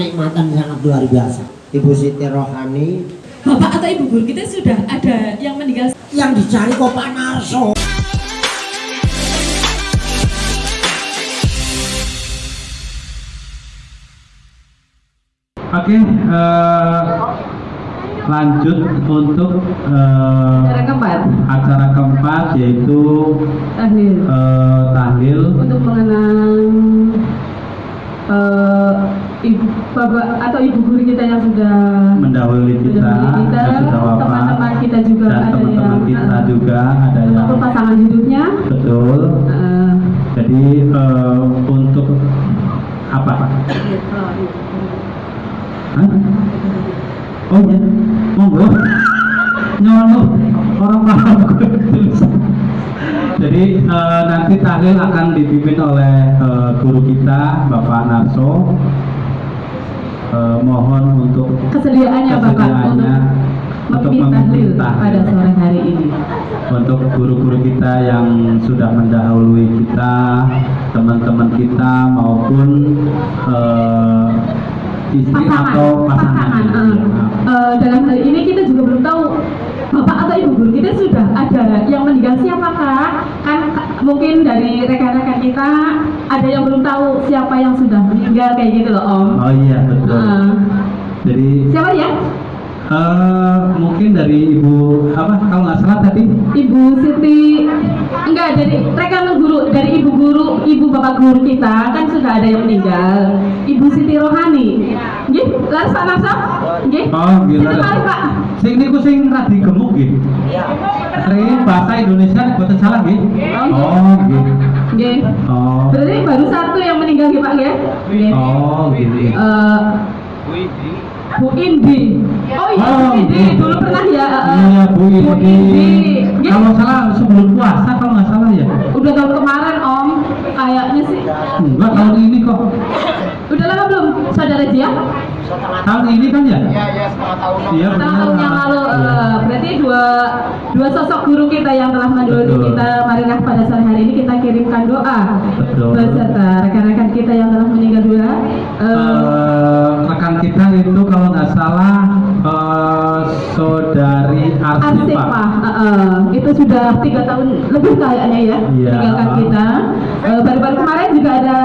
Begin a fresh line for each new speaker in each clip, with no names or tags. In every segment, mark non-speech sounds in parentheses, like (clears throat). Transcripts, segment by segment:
kenikmatan sangat luar biasa. Ibu Siti Rohani
Bapak atau Ibu guru kita sudah ada yang meninggal
yang dicari kok Pak Narso.
Oke, eh, lanjut untuk eh,
Acara keempat,
acara keempat yaitu
tahlil.
eh, tahlil
Untuk mengenang eh, ibu bapak atau ibu guru kita yang sudah
mendahului kita,
mendahului teman-teman kita juga
dan
ada
teman-teman
yang
kita
eh,
juga ada yang
pasangan hidupnya.
betul.
eh,
Jadi eh, untuk apa? Hah? Oh ya, monggo. (laughs) Nyolong orang paham (laughs) Jadi eh, nanti tahlil akan dipimpin oleh eh, guru kita Bapak Narso. Eh, mohon untuk
kesediaannya bapak untuk
untuk
tahlil. pada sore hari ini.
untuk guru-guru kita yang sudah mendahului kita, teman-teman kita maupun eh, istri
pasangan,
atau pasangan.
pasangan.
Ya.
Eh, dalam hal ini kita juga belum tahu bapak atau ibu guru kita sudah ada yang meninggal siapa kak? Kan ka- mungkin dari rekan-rekan kita ada yang belum tahu siapa yang sudah meninggal kayak gitu loh om.
Oh iya betul.
Eh,
Jadi
siapa ya?
Eh, mungkin dari ibu apa kalau nggak salah tadi
Ibu Siti enggak dari rekan guru dari ibu guru ibu bapak guru kita kan sudah ada yang meninggal Ibu Siti Rohani nggih laras Pak Narso nggih
Oh,
mari Pak
sing niku sing radi gemuk nggih. Sering bahasa Indonesia boten salah nggih. Oh nggih.
nggih
Oh.
berarti baru satu yang meninggal nggih Pak nggih nggih
Oh gitu.
Eh, Bu Indi oh iya Bu Indi dulu pernah ya eh, eh.
Iya Bu
Bu
Indi.
Indi nggih
Kalau salah sebelum puasa kalau nggak salah ya.
udah tahun kemarin Om kayaknya sih
Enggak tahun ini kok.
udah lama belum saudara Jia
Tahun ini kan ya?
Iya, iya, setengah tahun.
Iya
tahun
benar.
yang lalu eh, berarti dua dua sosok guru kita yang telah mendahului
Betul.
kita marilah pada sore hari ini kita kirimkan doa
Betul.
beserta rekan-rekan kita yang telah Arsipah
Arsipa.
eh, eh, itu sudah tiga tahun lebih kayaknya ya
Iya.
meninggalkan kita Eh, baru-baru kemarin juga ada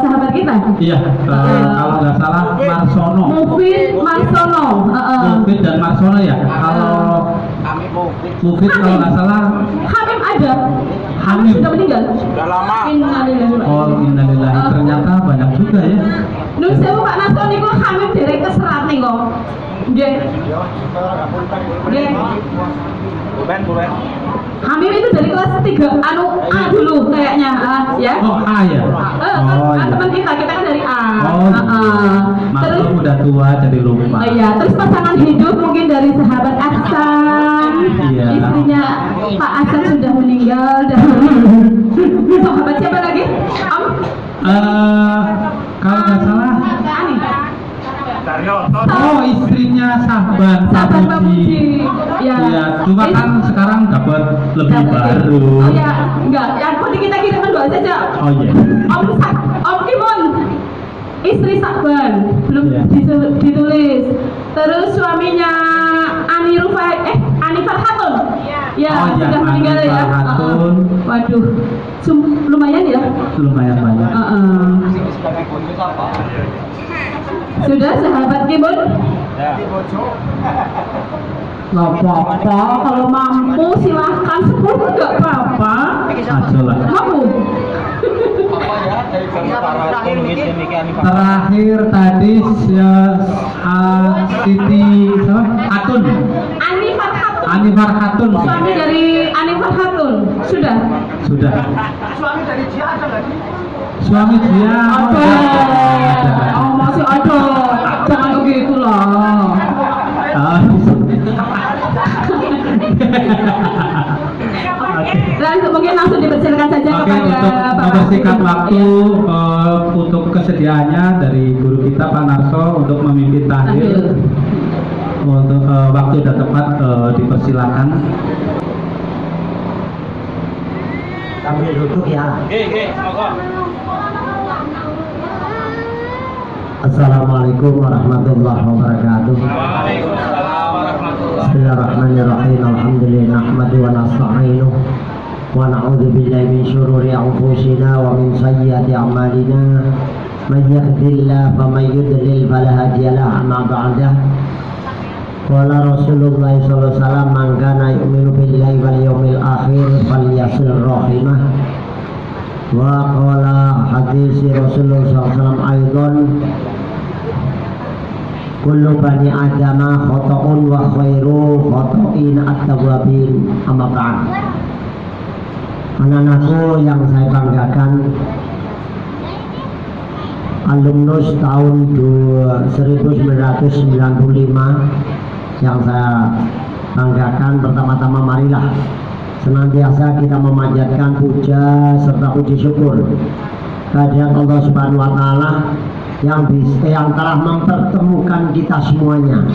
sahabat kita
Iya, eh, kalau nggak salah Marsono.
Mufid Marsono eh, eh.
Mufid dan Marsono ya. Kalau
Kami mau
Mufid kalau nggak salah
Hamim ada
Hamim.
sudah meninggal
Sudah lama.
Innalillahi
Oh
inna
innalillahi
Eh,
ternyata banyak juga ya.
Nun sewu Pak Naso niku hamil derek keserat nih kok. Nggih. Nggih.
Buben, buben.
Hamil itu dari kelas 3 anu A dulu kayaknya ah, ya.
Oh A ya.
Eh, kan,
Oh
kan
iya.
teman kita, kita kan dari A.
Oh,
Ah, ah. Terus
udah tua jadi lupa.
Oh iya, terus pasangan hidup mungkin dari sahabat Aksan.
Iya.
Istrinya Pak Aksan sudah meninggal dan (laughs) sahabat siapa lagi? Om?
Eh, kalau nggak salah. Oh istrinya Sahabat
Sahabat Pak. Puji. Ya.
Iya, cuma kan sekarang dapat lebih
Dapat
baru.
Oh ya, enggak. Yang penting kita kirimkan doa saja.
Oh iya.
Om Sak, Om Kimun, istri Sakban, belum ditu- ditulis. Terus suaminya Ani Rufai, eh Ani Farhatun. Ya,
Oh, iya,
sudah
Ani
meninggal ya.
Farhatun.
Uh-uh. Waduh, Sum- lumayan ya.
Lumayan banyak.
Uh-uh. Sudah sahabat Kimun?
Ya.
Nggak apa-apa, kalau mampu silahkan sepuluh nggak apa-apa. Mampu?
Terakhir tadi ya, uh, Siti siapa? Atun.
Ani Farhatun.
Ani Farhatun.
Suami dari Ani Farhatun. Sudah.
Sudah.
Suami dari dia ada sih?
Suami dia. oh,
Ada. Masih ada. Jangan begitu lah.
Ah.
Langsung mungkin langsung dipersilakan saja
Oke,
kepada
untuk
Bapak.
membersihkan waktu eh, untuk kesediaannya dari guru kita Pak Narso untuk memimpin tahlil. Untuk eh, waktu dan tempat eh, dipersilakan.
Sambil duduk ya.
Oke, oke,
Assalamualaikum warahmatullahi wabarakatuh.
Waalaikumsalam warahmatullahi
Bismillahirrahmanirrahim. Alhamdulillah nahmadu wa nasta'inuh wa na'udzu billahi min syururi anfusina wa min sayyiati a'malina. Man yahdihillahu faman yudlil fala hadiyalah amma ba'dah. Qala Rasulullah sallallahu alaihi wasallam man kana yu'minu billahi wal yawmil akhir falyasil rahimah. Wa qala hadis Rasulullah wasallam aidan kullu bani adama khata'un wa khairu khata'in at-tawwabin. Amma ba'd. Anak-anakku yang saya banggakan alumnus tahun du- 1995 yang saya banggakan pertama-tama marilah senantiasa kita memanjatkan puja serta puji syukur kehadirat Allah Subhanahu wa taala yang bisa yang telah mempertemukan kita semuanya.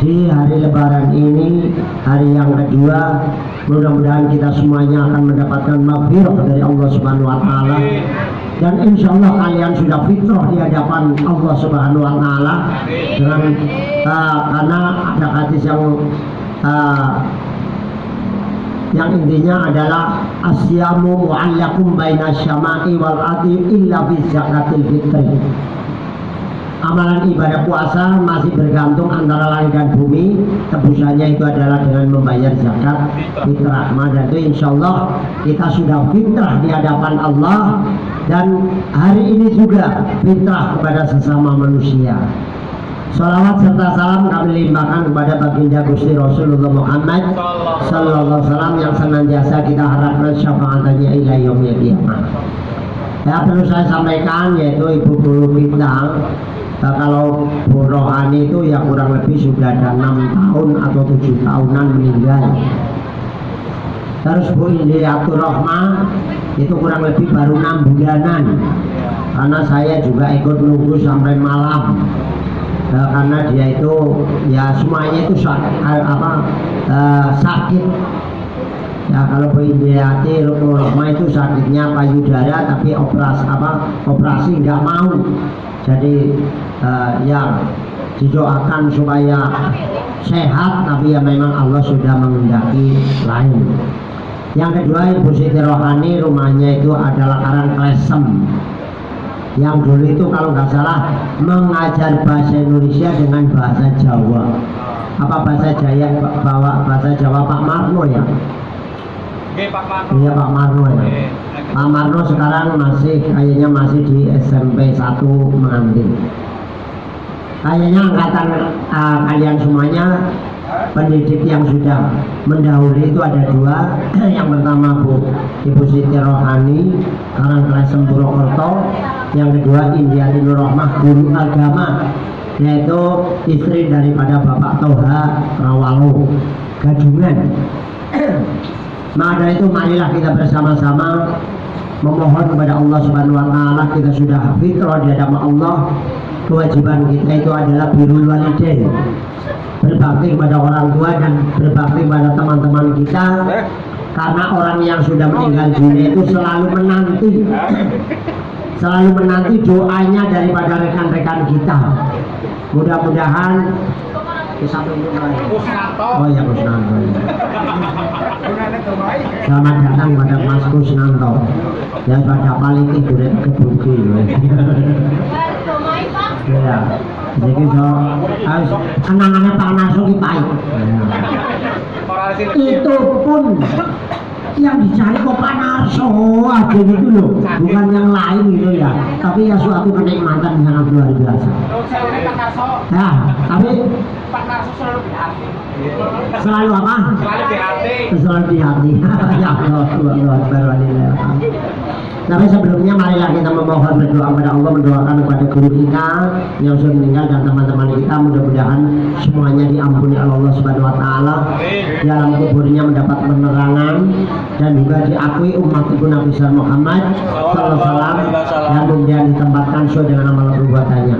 Di hari lebaran ini hari yang kedua mudah-mudahan kita semuanya akan mendapatkan maghfirah dari Allah Subhanahu wa taala. Dan insya Allah kalian sudah fitrah di hadapan Allah Subhanahu wa taala. Dengan uh, karena ada hadis yang uh, yang intinya adalah asyamu mu'allakum baina syama'i wal adi illa fi fitri. Amalan ibadah puasa masih bergantung antara langit dan bumi. Tebusannya itu adalah dengan membayar zakat fitrah dan itu insya Allah kita sudah fitrah di hadapan Allah. Dan hari ini juga fitrah kepada sesama manusia Salawat serta salam kami limpahkan kepada baginda Gusti Rasulullah Muhammad Sallallahu Alaihi Wasallam yang senantiasa kita harapkan syafaatannya ila yaumil qiyamah. Ya perlu saya sampaikan yaitu ibu guru kita Nah, kalau Bu Rohani itu ya kurang lebih sudah ada enam tahun atau tujuh tahunan meninggal. Terus Bu Indriyatul Rohmah itu kurang lebih baru enam bulanan. Karena saya juga ikut nunggu sampai malam. Nah, karena dia itu ya semuanya itu sakit, apa eh, sakit Ya kalau Indriati Rohmah itu sakitnya payudara tapi operasi apa operasi nggak mau. Jadi eh, ya didoakan supaya sehat tapi ya memang Allah sudah mengendaki lain. Yang kedua Ibu Siti Rohani rumahnya itu adalah Karang Klesem yang dulu itu kalau nggak salah mengajar bahasa Indonesia dengan bahasa Jawa. Apa bahasa Jaya? Bawa bahasa Jawa Pak Marno ya?
Oke Pak Marno.
iya Pak Marno ya.
Oke.
Pak Marno sekarang masih kayaknya masih di SMP 1 mengantin kayaknya angkatan uh, kalian semuanya pendidik yang sudah mendahului itu ada dua. (clears throat) Yang pertama Bu Ibu Siti Rohani Karang Kelesem Purwokerto yang kedua India Nur Rahmah guru agama yaitu istri daripada Bapak Toha Rawalo Gadungan maka (clears throat) dari itu marilah kita bersama-sama memohon kepada Allah Subhanahu wa taala kita sudah fitrah di hadapan Allah. Kewajiban kita itu adalah birrul walidain berbakti kepada orang tua dan berbakti kepada teman-teman kita. Karena orang yang sudah meninggal dunia itu selalu menanti. Selalu menanti doanya daripada rekan-rekan kita. Mudah-mudahan Oh ya Kusnanto Selamat datang pada Mas Kusnanto Yang pada paling itu kebuki Ya. Jadi so kenangannya Pak Naso ki pahit
sini.
Itu pun yang dicari kok Pak Narso. Aja gitu loh. Bukan yang lain gitu ya. Tapi ya suatu kenikmatan sangat luar biasa. Ya tapi
Pak Narso selalu di hati.
selalu apa?
Selalu di hati.
selalu di hati. (laughs) Ya Allah Allah walillah tapi sebelumnya marilah kita memohon berdoa kepada Allah mendoakan kepada guru kita yang sudah meninggal dan teman-teman kita. Mudah-mudahan semuanya diampuni oleh Allah Subhanahu wa taala. Di alam kuburnya mendapat penerangan dan juga diakui umat ibu Nabi Sallallahu Muhammad sallallahu alaihi wasallam. Dan kemudian ditempatkan sesuai dengan amal perbuatannya